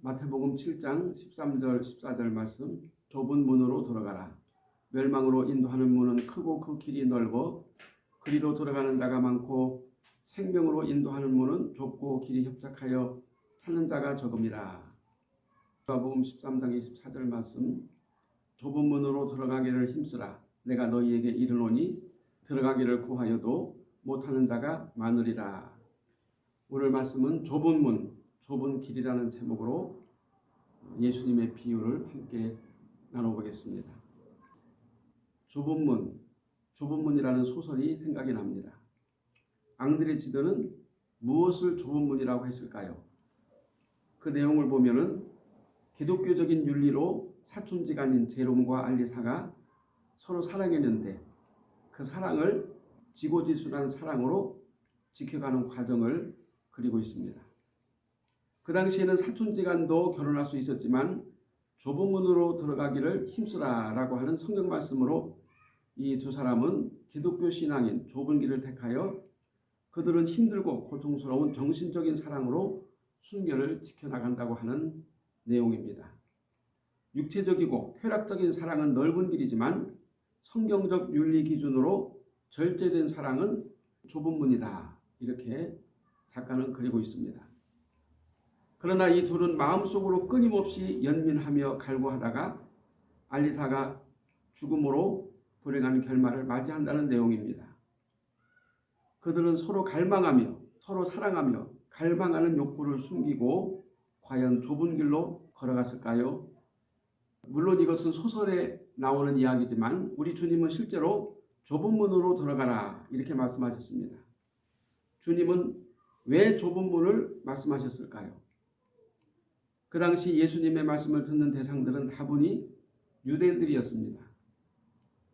마태복음 7장 13절 14절 말씀 좁은 문으로 들어가라. 멸망으로 인도하는 문은 크고 그 길이 넓어 그리로 들어가는 자가 많고 생명으로 인도하는 문은 좁고 길이 협착하여 찾는 자가 적음이라. 마태복음 13장 24절 말씀 좁은 문으로 들어가기를 힘쓰라. 내가 너희에게 이르노니 들어가기를 구하여도 못하는 자가 많으리라. 오늘 말씀은 좁은 문, 좁은 길이라는 제목으로 예수님의 비유를 함께 나눠보겠습니다. 좁은 문, 좁은 문이라는 소설이 생각이 납니다. 앙드레 지더는 무엇을 좁은 문이라고 했을까요? 그 내용을 보면은 기독교적인 윤리로 사촌지간인 제롬과 알리사가 서로 사랑했는데 그 사랑을 지고지순한 사랑으로 지켜가는 과정을 그리고 있습니다. 그 당시에는 사촌지간도 결혼할 수 있었지만 좁은 문으로 들어가기를 힘쓰라라고 하는 성경 말씀으로 이 두 사람은 기독교 신앙인 좁은 길을 택하여 그들은 힘들고 고통스러운 정신적인 사랑으로 순결을 지켜나간다고 하는 내용입니다. 육체적이고 쾌락적인 사랑은 넓은 길이지만 성경적 윤리 기준으로 절제된 사랑은 좁은 문이다. 이렇게 작가는 그리고 있습니다. 그러나 이 둘은 마음속으로 끊임없이 연민하며 갈구하다가 알리사가 죽음으로 불행한 결말을 맞이한다는 내용입니다. 그들은 서로 갈망하며 서로 사랑하며 갈망하는 욕구를 숨기고 과연 좁은 길로 걸어갔을까요? 물론 이것은 소설에 나오는 이야기지만 우리 주님은 실제로 좁은 문으로 들어가라 이렇게 말씀하셨습니다. 주님은 왜 좁은 문을 말씀하셨을까요? 그 당시 예수님의 말씀을 듣는 대상들은 다분히 유대인들이었습니다.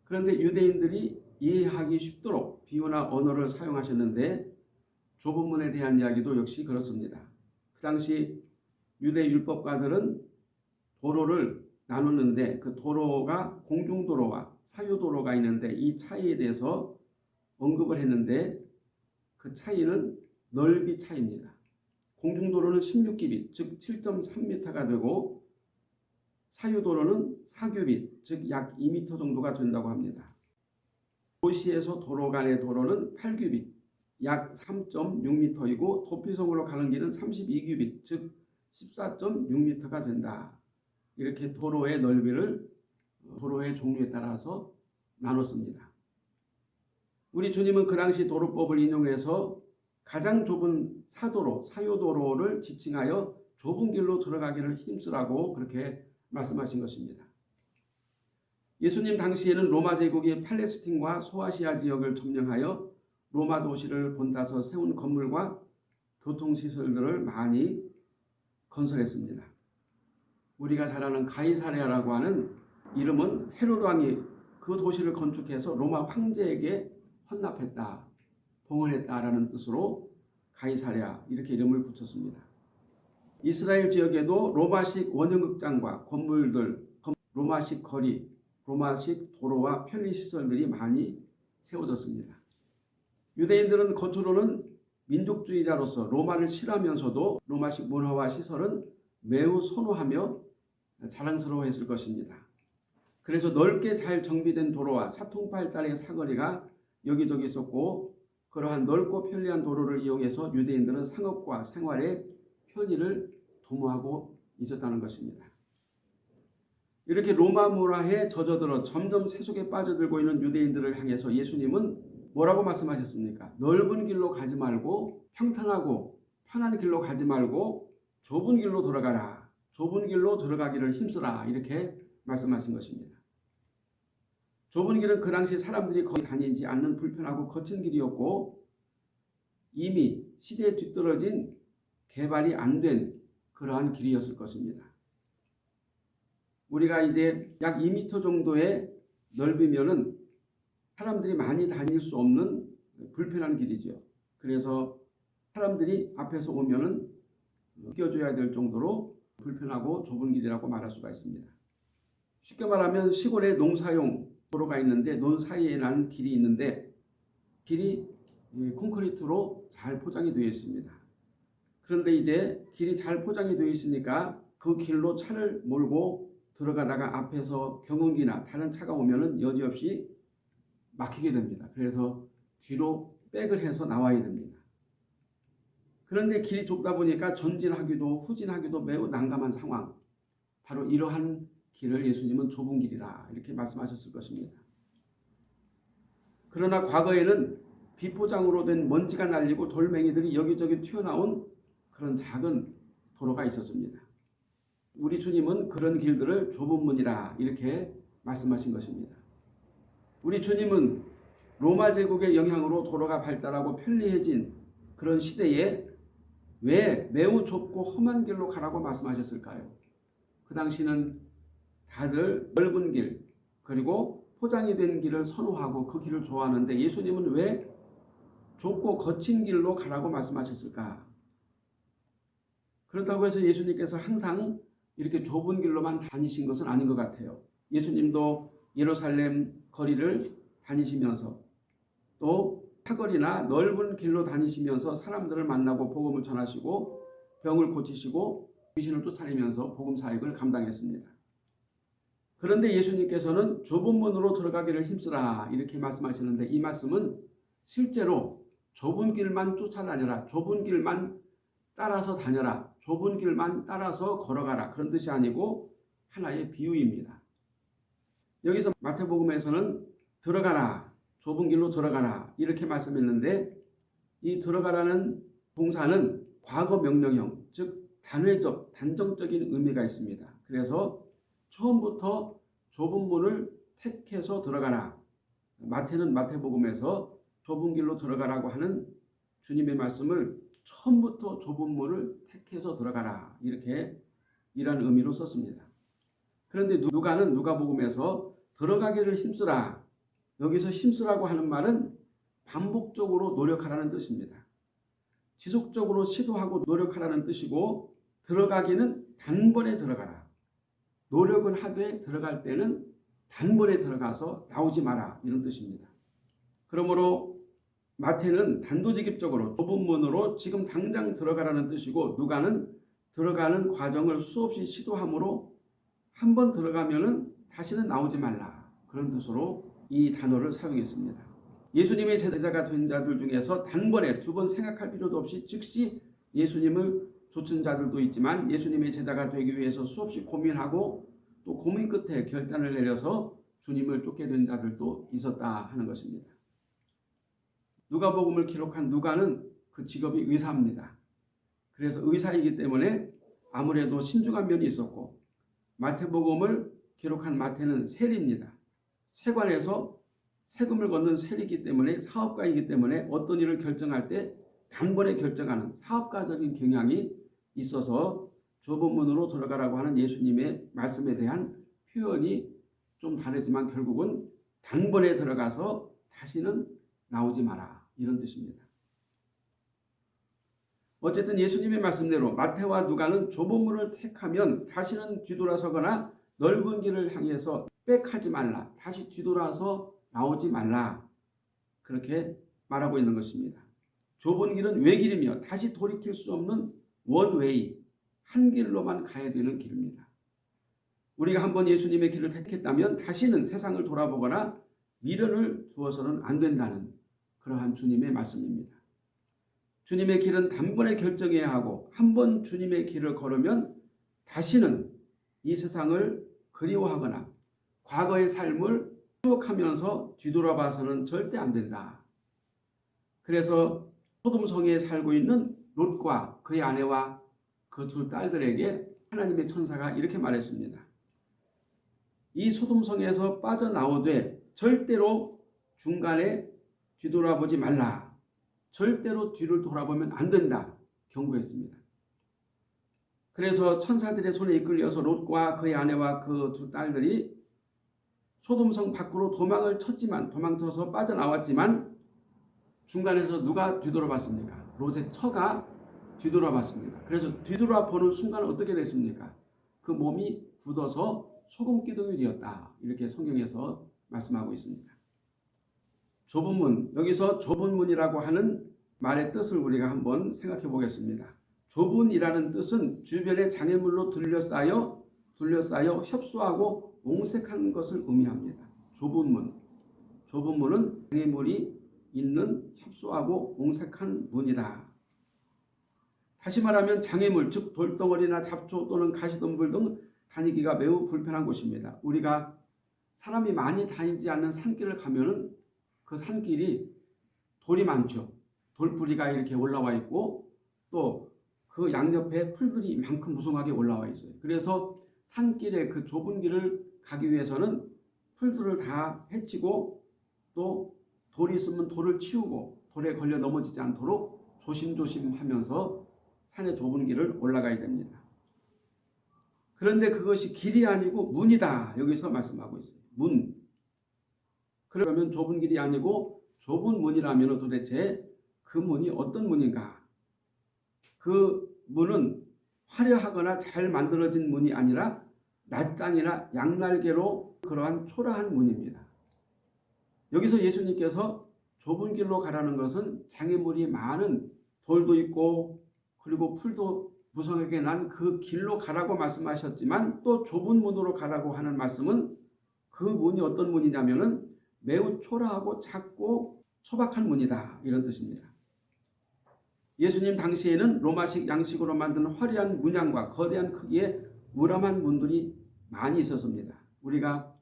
그런데 유대인들이 이해하기 쉽도록 비유나 언어를 사용하셨는데 좁은 문에 대한 이야기도 역시 그렇습니다. 그 당시 유대 율법가들은 도로를 나누는데 그 도로가 공중도로와 사유도로가 있는데 이 차이에 대해서 언급을 했는데 그 차이는 넓이 차이입니다. 공중도로는 16기빗 즉 7.3m가 되고 사유도로는 4규빗 즉 약 2m 정도가 된다고 합니다. 도시에서 도로 간의 도로는 8규빗 약 3.6m이고 도피성으로 가는 길은 32규빗 즉 14.6m가 된다. 이렇게 도로의 넓이를 도로의 종류에 따라서 나눴습니다. 우리 주님은 그 당시 도로법을 인용해서 가장 좁은 사도로, 사유도로를 지칭하여 좁은 길로 들어가기를 힘쓰라고 그렇게 말씀하신 것입니다. 예수님 당시에는 로마 제국이 팔레스틴과 소아시아 지역을 점령하여 로마 도시를 본따서 세운 건물과 교통시설들을 많이 건설했습니다. 우리가 잘 아는 가이사레아라고 하는 이름은 헤로드 왕이 그 도시를 건축해서 로마 황제에게 헌납했다. 봉헌했다라는 뜻으로 가이사랴 이렇게 이름을 붙였습니다. 이스라엘 지역에도 로마식 원형극장과 건물들, 로마식 거리, 로마식 도로와 편리시설들이 많이 세워졌습니다. 유대인들은 겉으로는 민족주의자로서 로마를 싫어하면서도 로마식 문화와 시설은 매우 선호하며 자랑스러워했을 것입니다. 그래서 넓게 잘 정비된 도로와 사통팔달의 사거리가 여기저기 있었고 그러한 넓고 편리한 도로를 이용해서 유대인들은 상업과 생활의 편의를 도모하고 있었다는 것입니다. 이렇게 로마 문화에 젖어들어 점점 세속에 빠져들고 있는 유대인들을 향해서 예수님은 뭐라고 말씀하셨습니까? 넓은 길로 가지 말고 평탄하고 편한 길로 가지 말고 좁은 길로 들어가라. 좁은 길로 들어가기를 힘쓰라. 이렇게 말씀하신 것입니다. 좁은 길은 그 당시 사람들이 거의 다니지 않는 불편하고 거친 길이었고 이미 시대에 뒤떨어진 개발이 안 된 그러한 길이었을 것입니다. 우리가 이제 약 2m 정도의 넓이면은 사람들이 많이 다닐 수 없는 불편한 길이죠. 그래서 사람들이 앞에서 오면은 끼워줘야 될 정도로 불편하고 좁은 길이라고 말할 수가 있습니다. 쉽게 말하면 시골에 농사용 도로가 있는데 논 사이에 난 길이 있는데 길이 콘크리트로 잘 포장이 되어 있습니다. 그런데 이제 길이 잘 포장이 되어 있으니까 그 길로 차를 몰고 들어가다가 앞에서 경운기나 다른 차가 오면은 여지없이 막히게 됩니다. 그래서 뒤로 백을 해서 나와야 됩니다. 그런데 길이 좁다 보니까 전진하기도 후진하기도 매우 난감한 상황. 바로 이러한 길을 예수님은 좁은 길이라 이렇게 말씀하셨을 것입니다. 그러나 과거에는 비포장으로 된 먼지가 날리고 돌멩이들이 여기저기 튀어나온 그런 작은 도로가 있었습니다. 우리 주님은 그런 길들을 좁은 문이라 이렇게 말씀하신 것입니다. 우리 주님은 로마 제국의 영향으로 도로가 발달하고 편리해진 그런 시대에 왜 매우 좁고 험한 길로 가라고 말씀하셨을까요? 그 당시는 다들 넓은 길 그리고 포장이 된 길을 선호하고 그 길을 좋아하는데 예수님은 왜 좁고 거친 길로 가라고 말씀하셨을까? 그렇다고 해서 예수님께서 항상 이렇게 좁은 길로만 다니신 것은 아닌 것 같아요. 예수님도 예루살렘 거리를 다니시면서 또 사거리나 넓은 길로 다니시면서 사람들을 만나고 복음을 전하시고 병을 고치시고 귀신을 쫓아내면서 복음 사역을 감당했습니다. 그런데 예수님께서는 좁은 문으로 들어가기를 힘쓰라 이렇게 말씀하시는데 이 말씀은 실제로 좁은 길만 쫓아다녀라 좁은 길만 따라서 다녀라 좁은 길만 따라서 걸어가라 그런 뜻이 아니고 하나의 비유입니다. 여기서 마태복음에서는 들어가라 좁은 길로 들어가라 이렇게 말씀했는데 이 들어가라는 동사는 과거 명령형 즉 단회적 단정적인 의미가 있습니다. 그래서 처음부터 좁은 문을 택해서 들어가라. 마태는 마태복음에서 좁은 길로 들어가라고 하는 주님의 말씀을 처음부터 좁은 문을 택해서 들어가라. 이렇게 이런 의미로 썼습니다. 그런데 누가는 누가복음에서 들어가기를 힘쓰라. 여기서 힘쓰라고 하는 말은 반복적으로 노력하라는 뜻입니다. 지속적으로 시도하고 노력하라는 뜻이고 들어가기는 단번에 들어가라. 노력은 하되 들어갈 때는 단번에 들어가서 나오지 마라 이런 뜻입니다. 그러므로 마태는 단도직입적으로 좁은 문으로 지금 당장 들어가라는 뜻이고 누가는 들어가는 과정을 수없이 시도함으로 한 번 들어가면 은 다시는 나오지 말라 그런 뜻으로 이 단어를 사용했습니다. 예수님의 제자가 된 자들 중에서 단번에 두 번 생각할 필요도 없이 즉시 예수님을 좇은 자들도 있지만 예수님의 제자가 되기 위해서 수없이 고민하고 또 고민 끝에 결단을 내려서 주님을 쫓게 된 자들도 있었다 하는 것입니다. 누가복음을 기록한 누가는 그 직업이 의사입니다. 그래서 의사이기 때문에 아무래도 신중한 면이 있었고 마태복음을 기록한 마태는 세리입니다. 세관에서 세금을 걷는 세리이기 때문에 사업가이기 때문에 어떤 일을 결정할 때 단번에 결정하는 사업가적인 경향이 있어서 좁은 문으로 들어가라고 하는 예수님의 말씀에 대한 표현이 좀 다르지만 결국은 단번에 들어가서 다시는 나오지 마라 이런 뜻입니다. 어쨌든 예수님의 말씀대로 마태와 누가는 좁은 문을 택하면 다시는 뒤돌아서거나 넓은 길을 향해서 빽하지 말라 다시 뒤돌아서 나오지 말라 그렇게 말하고 있는 것입니다. 좁은 길은 외길이며 다시 돌이킬 수 없는 원웨이 한 길로만 가야 되는 길입니다. 우리가 한번 예수님의 길을 택했다면 다시는 세상을 돌아보거나 미련을 두어서는 안 된다는 그러한 주님의 말씀입니다. 주님의 길은 단번에 결정해야 하고 한 번 주님의 길을 걸으면 다시는 이 세상을 그리워하거나 과거의 삶을 추억하면서 뒤돌아봐서는 절대 안 된다. 그래서 소돔성에 살고 있는 롯과 그의 아내와 그 두 딸들에게 하나님의 천사가 이렇게 말했습니다. 이 소돔성에서 빠져나오되 절대로 중간에 뒤돌아보지 말라. 절대로 뒤를 돌아보면 안 된다. 경고했습니다. 그래서 천사들의 손에 이끌려서 롯과 그의 아내와 그 두 딸들이 소돔성 밖으로 도망을 쳤지만 도망쳐서 빠져나왔지만 중간에서 누가 뒤돌아봤습니까? 롯의 처가 뒤돌아봤습니다. 그래서 뒤돌아보는 순간 어떻게 됐습니까? 그 몸이 굳어서 소금 기둥이 되었다. 이렇게 성경에서 말씀하고 있습니다. 좁은 문, 여기서 좁은 문이라고 하는 말의 뜻을 우리가 한번 생각해 보겠습니다. 좁은이라는 뜻은 주변의 장애물로 둘러싸여 둘러싸여 협소하고 옹색한 것을 의미합니다. 좁은 문. 좁은 문은 장애물이 있는 협소하고 옹색한 문이다. 다시 말하면 장애물, 즉 돌덩어리나 잡초 또는 가시덤불 등 다니기가 매우 불편한 곳입니다. 우리가 사람이 많이 다니지 않는 산길을 가면 은 그 산길이 돌이 많죠. 돌뿌리가 이렇게 올라와 있고 또 그 양옆에 풀들이 이만큼 무성하게 올라와 있어요. 그래서 산길에 그 좁은 길을 가기 위해서는 풀들을 다 해치고 또 돌이 있으면 돌을 치우고 돌에 걸려 넘어지지 않도록 조심조심 하면서 산의 좁은 길을 올라가야 됩니다. 그런데 그것이 길이 아니고 문이다. 여기서 말씀하고 있어요. 문. 그러면 좁은 길이 아니고 좁은 문이라면 도대체 그 문이 어떤 문인가? 그 문은 화려하거나 잘 만들어진 문이 아니라 낱장이나 양날개로 그러한 초라한 문입니다. 여기서 예수님께서 좁은 길로 가라는 것은 장애물이 많은 돌도 있고 그리고 풀도 무성하게 난 그 길로 가라고 말씀하셨지만 또 좁은 문으로 가라고 하는 말씀은 그 문이 어떤 문이냐면 은 매우 초라하고 작고 소박한 문이다 이런 뜻입니다. 예수님 당시에는 로마식 양식으로 만든 화려한 문양과 거대한 크기의 무람한 문들이 많이 있었습니다. 우리가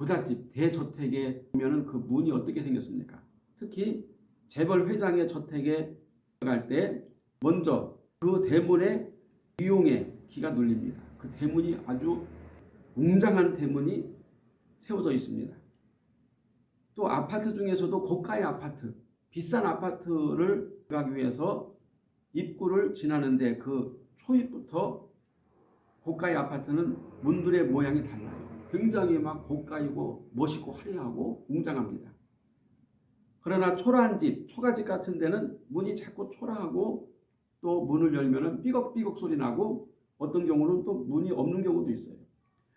부잣집 대저택에 보면은 그 문이 어떻게 생겼습니까? 특히 재벌 회장의 저택에 갈때 먼저 그 대문에 유용의 기가 눌립니다. 그 대문이 아주 웅장한 대문이 세워져 있습니다. 또 아파트 중에서도 고가의 아파트, 비싼 아파트를 가기 위해서 입구를 지나는데 그 초입부터 고가의 아파트는 문들의 모양이 달라요. 굉장히 막 고가이고 멋있고 화려하고 웅장합니다. 그러나 초라한 집, 초가집 같은 데는 문이 자꾸 초라하고 또 문을 열면 삐걱삐걱 소리 나고 어떤 경우는 또 문이 없는 경우도 있어요.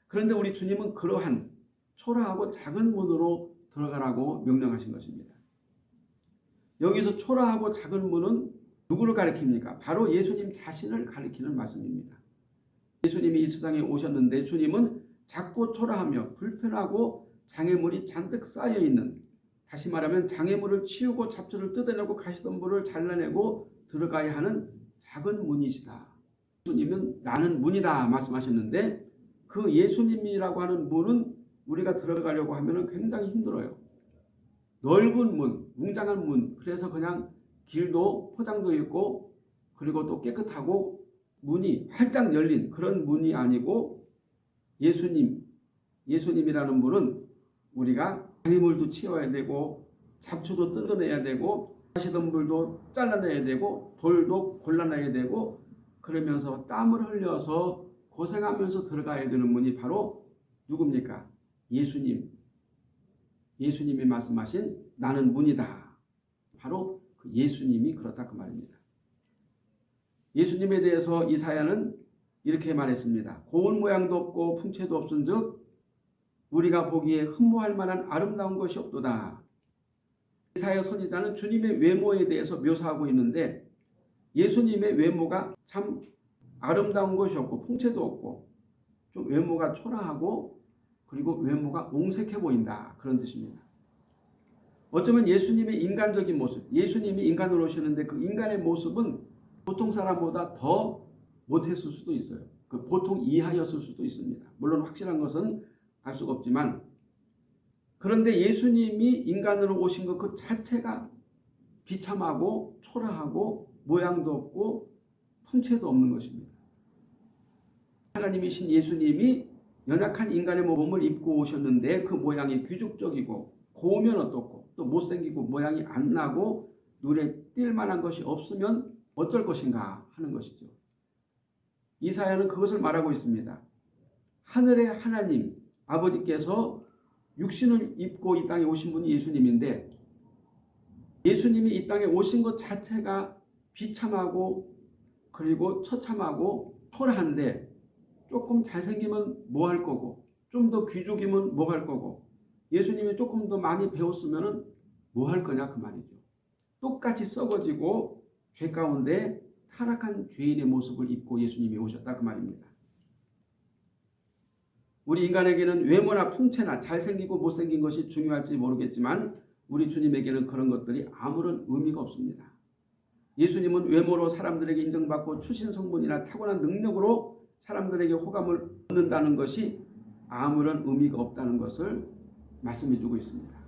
그런데 우리 주님은 그러한 초라하고 작은 문으로 들어가라고 명령하신 것입니다. 여기서 초라하고 작은 문은 누구를 가리킵니까? 바로 예수님 자신을 가리키는 말씀입니다. 예수님이 이 세상에 오셨는데 주님은 작고 초라하며 불편하고 장애물이 잔뜩 쌓여있는 다시 말하면 장애물을 치우고 잡초를 뜯어내고 가시덤불을 잘라내고 들어가야 하는 작은 문이시다. 예수님은 나는 문이다 말씀하셨는데 그 예수님이라고 하는 문은 우리가 들어가려고 하면 굉장히 힘들어요. 넓은 문, 웅장한 문, 그래서 그냥 길도 포장도 있고 그리고 또 깨끗하고 문이 활짝 열린 그런 문이 아니고 예수님, 예수님이라는 분은 우리가 장애물도 치워야 되고 잡초도 뜯어내야 되고 가시덤불도 잘라내야 되고 돌도 골라내야 되고 그러면서 땀을 흘려서 고생하면서 들어가야 되는 분이 바로 누굽니까? 예수님. 예수님이 말씀하신 나는 문이다. 바로 그 예수님이 그렇다 그 말입니다. 예수님에 대해서 이사야는 이렇게 말했습니다. 고운 모양도 없고 풍채도 없은 즉 우리가 보기에 흠모할 만한 아름다운 것이 없도다. 이사야 선지자는 주님의 외모에 대해서 묘사하고 있는데 예수님의 외모가 참 아름다운 것이 없고 풍채도 없고 좀 외모가 초라하고 그리고 외모가 옹색해 보인다. 그런 뜻입니다. 어쩌면 예수님의 인간적인 모습, 예수님이 인간으로 오셨는데 그 인간의 모습은 보통 사람보다 더 못했을 수도 있어요. 그 보통 이하였을 수도 있습니다. 물론 확실한 것은 알 수가 없지만 그런데 예수님이 인간으로 오신 것 그 자체가 비참하고 초라하고 모양도 없고 풍채도 없는 것입니다. 하나님이신 예수님이 연약한 인간의 몸을 입고 오셨는데 그 모양이 귀족적이고 고우면 어떻고 또 못생기고 모양이 안 나고 눈에 띌 만한 것이 없으면 어쩔 것인가 하는 것이죠. 이사야는 그것을 말하고 있습니다. 하늘의 하나님 아버지께서 육신을 입고 이 땅에 오신 분이 예수님인데 예수님이 이 땅에 오신 것 자체가 비참하고 그리고 처참하고 초라한데 조금 잘생기면 뭐 할 거고 좀 더 귀족이면 뭐 할 거고 예수님이 조금 더 많이 배웠으면 뭐 할 거냐 그 말이죠. 똑같이 썩어지고 죄 가운데 타락한 죄인의 모습을 입고 예수님이 오셨다 그 말입니다. 우리 인간에게는 외모나 풍채나 잘생기고 못생긴 것이 중요할지 모르겠지만 우리 주님에게는 그런 것들이 아무런 의미가 없습니다. 예수님은 외모로 사람들에게 인정받고 출신 성분이나 타고난 능력으로 사람들에게 호감을 얻는다는 것이 아무런 의미가 없다는 것을 말씀해 주고 있습니다.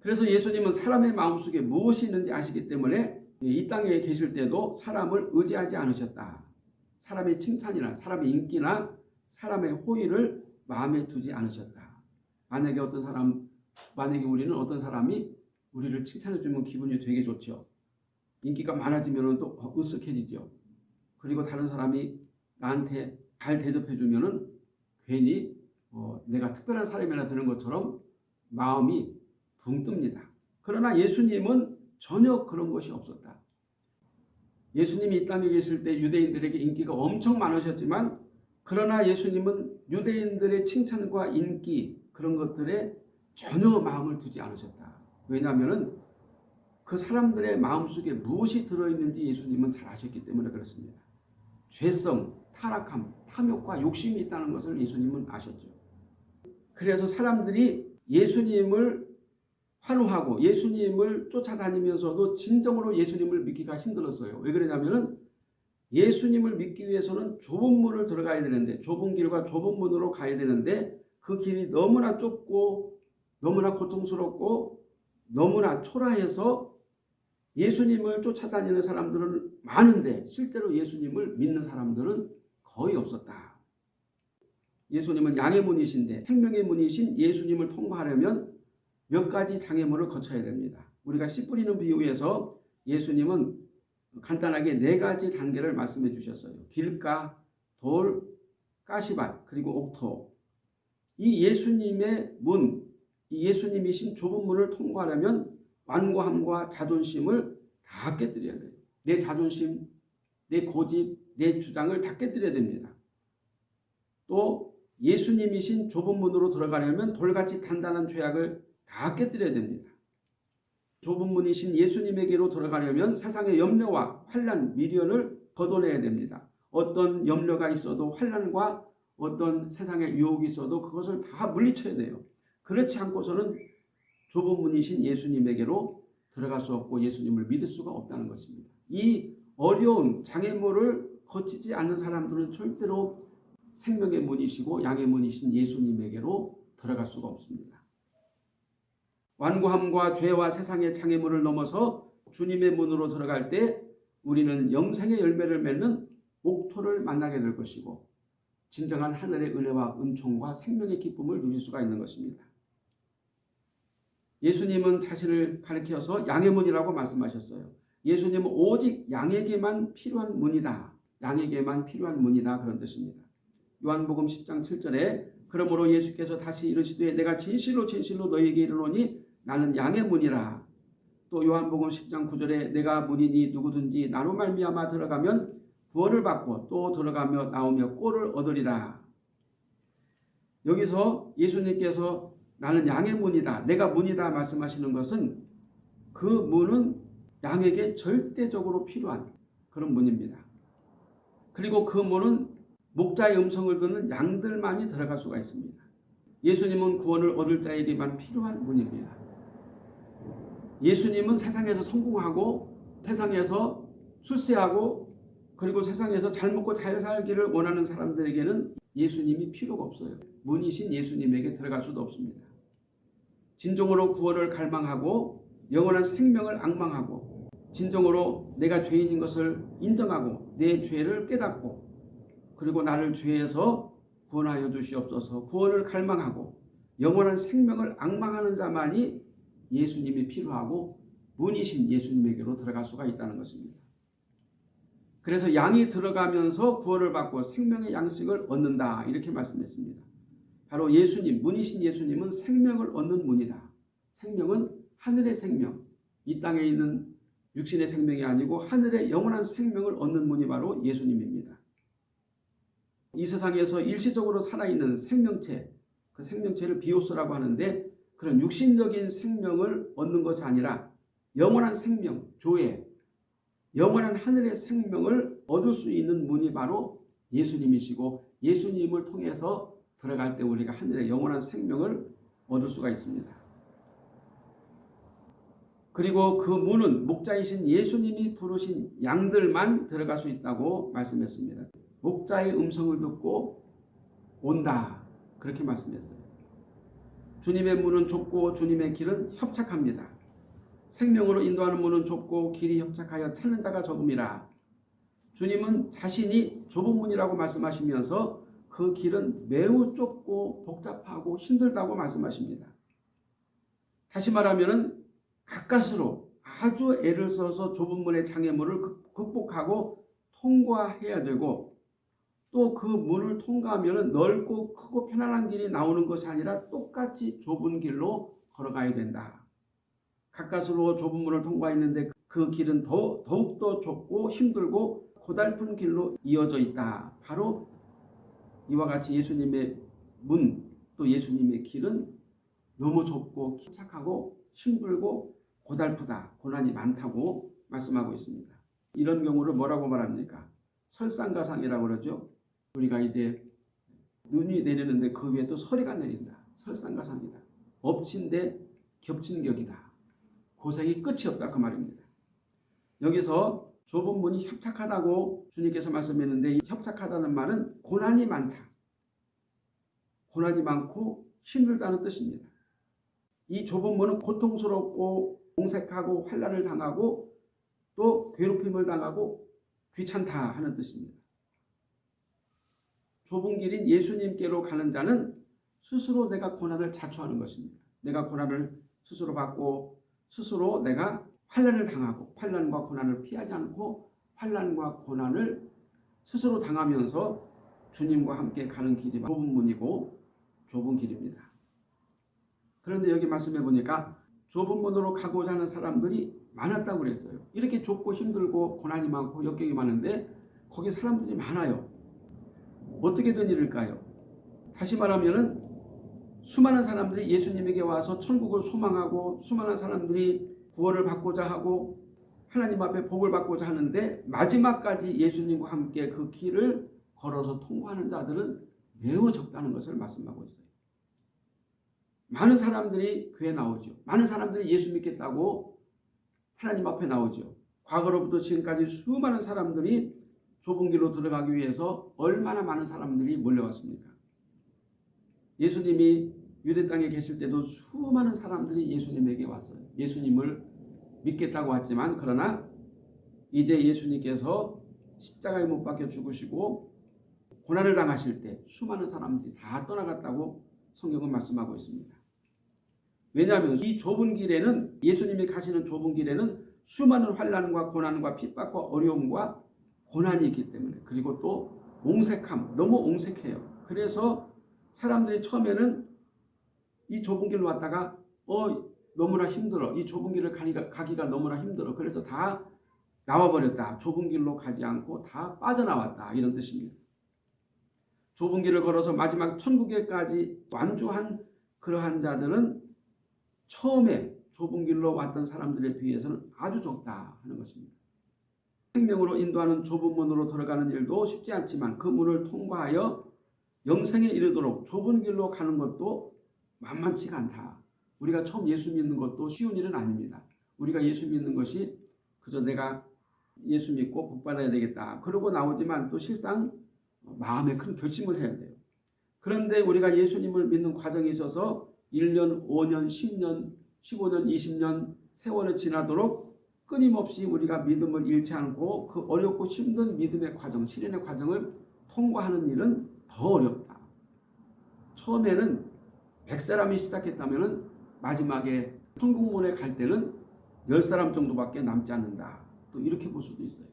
그래서 예수님은 사람의 마음속에 무엇이 있는지 아시기 때문에 이 땅에 계실 때도 사람을 의지하지 않으셨다. 사람의 칭찬이나 사람의 인기나 사람의 호의를 마음에 두지 않으셨다. 만약에 어떤 사람, 만약에 우리는 어떤 사람이 우리를 칭찬해 주면 기분이 되게 좋죠. 인기가 많아지면 또 으쓱해지죠. 그리고 다른 사람이 나한테 잘 대접해 주면 은 괜히 어, 내가 특별한 사람이라 드는 것처럼 마음이 붕 뜹니다. 그러나 예수님은 전혀 그런 것이 없었다. 예수님이 이 땅에 계실 때 유대인들에게 인기가 엄청 많으셨지만 그러나 예수님은 유대인들의 칭찬과 인기 그런 것들에 전혀 마음을 두지 않으셨다. 왜냐하면 그 사람들의 마음속에 무엇이 들어있는지 예수님은 잘 아셨기 때문에 그렇습니다. 죄성, 타락함, 탐욕과 욕심이 있다는 것을 예수님은 아셨죠. 그래서 사람들이 예수님을 환호하고 예수님을 쫓아다니면서도 진정으로 예수님을 믿기가 힘들었어요. 왜 그러냐면은 예수님을 믿기 위해서는 좁은 문을 들어가야 되는데 좁은 길과 좁은 문으로 가야 되는데 그 길이 너무나 좁고 너무나 고통스럽고 너무나 초라해서 예수님을 쫓아다니는 사람들은 많은데 실제로 예수님을 믿는 사람들은 거의 없었다. 예수님은 양의 문이신데 생명의 문이신 예수님을 통과하려면 몇 가지 장애물을 거쳐야 됩니다. 우리가 씨 뿌리는 비유에서 예수님은 간단하게 네 가지 단계를 말씀해 주셨어요. 길가, 돌, 가시밭, 그리고 옥토. 이 예수님의 문, 이 예수님이신 좁은 문을 통과하려면 완고함과 자존심을 다 깨뜨려야 돼요. 내 자존심, 내 고집, 내 주장을 다 깨뜨려야 됩니다. 또 예수님이신 좁은 문으로 들어가려면 돌같이 단단한 죄악을 다 깨뜨려야 됩니다. 좁은 문이신 예수님에게로 들어가려면 세상의 염려와 환란, 미련을 걷어내야 됩니다. 어떤 염려가 있어도 환란과 어떤 세상의 유혹이 있어도 그것을 다 물리쳐야 돼요. 그렇지 않고서는 좁은 문이신 예수님에게로 들어갈 수 없고 예수님을 믿을 수가 없다는 것입니다. 이 어려운 장애물을 거치지 않는 사람들은 절대로 생명의 문이시고 양의 문이신 예수님에게로 들어갈 수가 없습니다. 완고함과 죄와 세상의 장애물을 넘어서 주님의 문으로 들어갈 때 우리는 영생의 열매를 맺는 목토를 만나게 될 것이고 진정한 하늘의 은혜와 은총과 생명의 기쁨을 누릴 수가 있는 것입니다. 예수님은 자신을 가리켜서 양의 문이라고 말씀하셨어요. 예수님은 오직 양에게만 필요한 문이다. 양에게만 필요한 문이다. 그런 뜻입니다. 요한복음 10장 7절에 그러므로 예수께서 다시 이르시되 내가 진실로 진실로 너희에게 이르노니 나는 양의 문이라. 또 요한복음 10장 9절에 내가 문이니 누구든지 나로 말미암아 들어가면 구원을 받고 또 들어가며 나오며 꼴을 얻으리라. 여기서 예수님께서 나는 양의 문이다. 내가 문이다 말씀하시는 것은 그 문은 양에게 절대적으로 필요한 그런 문입니다. 그리고 그 문은 목자의 음성을 듣는 양들만이 들어갈 수가 있습니다. 예수님은 구원을 얻을 자에게만 필요한 문입니다. 예수님은 세상에서 성공하고 세상에서 출세하고 그리고 세상에서 잘 먹고 잘 살기를 원하는 사람들에게는 예수님이 필요가 없어요. 문이신 예수님에게 들어갈 수도 없습니다. 진정으로 구원을 갈망하고 영원한 생명을 악망하고 진정으로 내가 죄인인 것을 인정하고 내 죄를 깨닫고 그리고 나를 죄에서 구원하여 주시옵소서 구원을 갈망하고 영원한 생명을 악망하는 자만이 예수님이 필요하고 문이신 예수님에게로 들어갈 수가 있다는 것입니다. 그래서 양이 들어가면서 구원을 받고 생명의 양식을 얻는다 이렇게 말씀했습니다. 바로 예수님, 문이신 예수님은 생명을 얻는 문이다. 생명은 하늘의 생명, 이 땅에 있는 육신의 생명이 아니고 하늘의 영원한 생명을 얻는 문이 바로 예수님입니다. 이 세상에서 일시적으로 살아있는 생명체, 그 생명체를 비오스라고 하는데 그런 육신적인 생명을 얻는 것이 아니라 영원한 생명, 조회, 영원한 하늘의 생명을 얻을 수 있는 문이 바로 예수님이시고 예수님을 통해서 들어갈 때 우리가 하늘의 영원한 생명을 얻을 수가 있습니다. 그리고 그 문은 목자이신 예수님이 부르신 양들만 들어갈 수 있다고 말씀했습니다. 목자의 음성을 듣고 온다. 그렇게 말씀했어요. 주님의 문은 좁고 주님의 길은 협착합니다. 생명으로 인도하는 문은 좁고 길이 협착하여 찾는 자가 적음이라. 주님은 자신이 좁은 문이라고 말씀하시면서 그 길은 매우 좁고 복잡하고 힘들다고 말씀하십니다. 다시 말하면 가까스로 아주 애를 써서 좁은 문의 장애물을 극복하고 통과해야 되고 또 그 문을 통과하면 넓고 크고 편안한 길이 나오는 것이 아니라 똑같이 좁은 길로 걸어가야 된다. 가까스로 좁은 문을 통과했는데 그 길은 더, 더욱더 좁고 힘들고 고달픈 길로 이어져 있다. 바로 이와 같이 예수님의 문, 또 예수님의 길은 너무 좁고 착하고 힘들고 고달프다, 고난이 많다고 말씀하고 있습니다. 이런 경우를 뭐라고 말합니까? 설상가상이라고 그러죠. 우리가 이제 눈이 내리는데 그 위에 또 서리가 내린다. 설상가상이다. 엎친 데 겹친 격이다. 고생이 끝이 없다 그 말입니다. 여기서 좁은 문이 협착하다고 주님께서 말씀했는데 이 협착하다는 말은 고난이 많다. 고난이 많고 힘들다는 뜻입니다. 이 좁은 문은 고통스럽고 공색하고 환란을 당하고 또 괴롭힘을 당하고 귀찮다 하는 뜻입니다. 좁은 길인 예수님께로 가는 자는 스스로 내가 고난을 자초하는 것입니다. 내가 고난을 스스로 받고 스스로 내가 환란을 당하고 환란과 고난을 피하지 않고 환란과 고난을 스스로 당하면서 주님과 함께 가는 길이 좁은 문이고 좁은 길입니다. 그런데 여기 말씀해 보니까 좁은 문으로 가고자 하는 사람들이 많았다고 그랬어요. 이렇게 좁고 힘들고 고난이 많고 역경이 많은데 거기 사람들이 많아요. 어떻게 된 일일까요? 다시 말하면은 수많은 사람들이 예수님에게 와서 천국을 소망하고 수많은 사람들이 구원을 받고자 하고 하나님 앞에 복을 받고자 하는데 마지막까지 예수님과 함께 그 길을 걸어서 통과하는 자들은 매우 적다는 것을 말씀하고 있어요. 많은 사람들이 교회 나오죠. 많은 사람들이 예수 믿겠다고 하나님 앞에 나오죠. 과거로부터 지금까지 수많은 사람들이 좁은 길로 들어가기 위해서 얼마나 많은 사람들이 몰려왔습니까? 예수님이 유대 땅에 계실 때도 수많은 사람들이 예수님에게 왔어요. 예수님을 믿겠다고 왔지만 그러나 이제 예수님께서 십자가에 못 박혀 죽으시고 고난을 당하실 때 수많은 사람들이 다 떠나갔다고 성경은 말씀하고 있습니다. 왜냐하면 이 좁은 길에는 예수님이 가시는 좁은 길에는 수많은 환란과 고난과 핍박과 어려움과 고난이 있기 때문에 그리고 또 옹색함 너무 옹색해요. 그래서 사람들이 처음에는 이 좁은 길로 왔다가 어 너무나 힘들어 이 좁은 길을 가기가, 가기가 너무나 힘들어 그래서 다 나와버렸다. 좁은 길로 가지 않고 다 빠져나왔다 이런 뜻입니다. 좁은 길을 걸어서 마지막 천국에까지 완주한 그러한 자들은 처음에 좁은 길로 왔던 사람들에 비해서는 아주 적다 하는 것입니다. 생명으로 인도하는 좁은 문으로 들어가는 일도 쉽지 않지만 그 문을 통과하여 영생에 이르도록 좁은 길로 가는 것도 만만치가 않다. 우리가 처음 예수 믿는 것도 쉬운 일은 아닙니다. 우리가 예수 믿는 것이 그저 내가 예수 믿고 복받아야 되겠다. 그러고 나오지만 또 실상 마음에 큰 결심을 해야 돼요. 그런데 우리가 예수님을 믿는 과정에 있어서 1년, 5년, 10년, 15년, 20년 세월이 지나도록 끊임없이 우리가 믿음을 잃지 않고 그 어렵고 힘든 믿음의 과정, 실현의 과정을 통과하는 일은 더 어렵다. 처음에는 100사람이 시작했다면 마지막에 천국문에 갈 때는 10사람 정도밖에 남지 않는다. 또 이렇게 볼 수도 있어요.